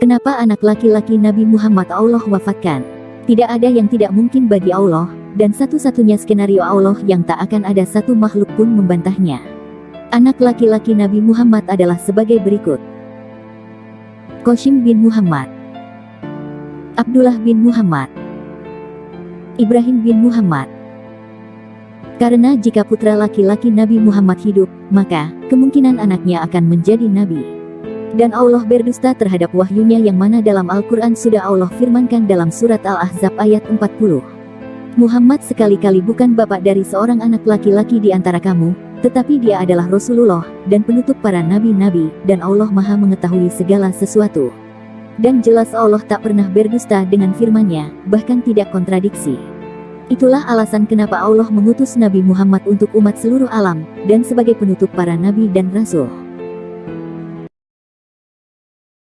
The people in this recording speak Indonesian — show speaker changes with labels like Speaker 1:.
Speaker 1: Kenapa anak laki-laki Nabi Muhammad Allah wafatkan? Tidak ada yang tidak mungkin bagi Allah, dan satu-satunya skenario Allah yang tak akan ada satu makhluk pun membantahnya. Anak laki-laki Nabi Muhammad adalah sebagai berikut. Qasim bin Muhammad Abdullah bin Muhammad Ibrahim bin Muhammad Karena jika putra laki-laki Nabi Muhammad hidup, maka kemungkinan anaknya akan menjadi nabi. Dan Allah berdusta terhadap wahyunya yang mana dalam Al-Quran sudah Allah firmankan dalam surat Al-Ahzab ayat 40. Muhammad sekali-kali bukan bapak dari seorang anak laki-laki di antara kamu, tetapi dia adalah Rasulullah, dan penutup para nabi-nabi, dan Allah maha mengetahui segala sesuatu. Dan jelas Allah tak pernah berdusta dengan firman-Nya, bahkan tidak kontradiksi. Itulah alasan kenapa Allah mengutus Nabi Muhammad untuk umat seluruh alam, dan sebagai penutup para nabi dan rasul.